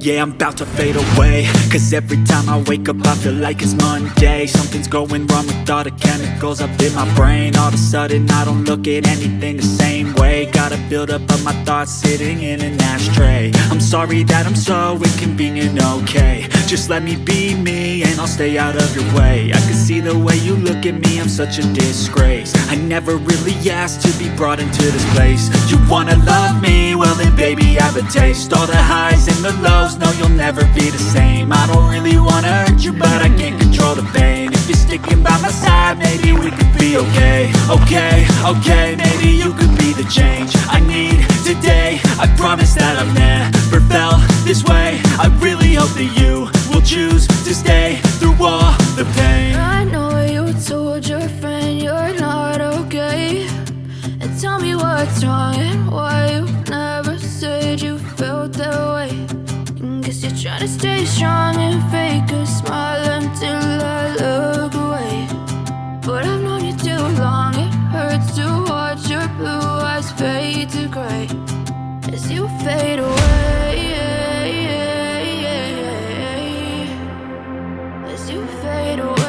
yeah, I'm about to fade away. Cause every time I wake up I feel like it's Monday. Something's going wrong with all the chemicals up in my brain. All of a sudden I don't look at anything the same way. Gotta build up of my thoughts sitting in an ashtray. I'm sorry that I'm so inconvenient, okay. Just let me be me and I'll stay out of your way. I can see the way you look at me, I'm such a disgrace. I never really asked to be brought into this place. You wanna love me? Well then baby I have a taste. All the highs and the lows, no you'll never be the same. I don't really wanna hurt you but I can't control the pain. If you're sticking by my side maybe we could be okay. Okay, okay, maybe you could be the change I need today. I promise that I've never felt this way. I really hope that you will choose to stay through all the pain. I know you told your friend you're not okay. And tell me what's wrong and why you To stay strong and fake a smile until I look away. But I've known you too long, it hurts to watch your blue eyes fade to gray. As you fade away As you fade away.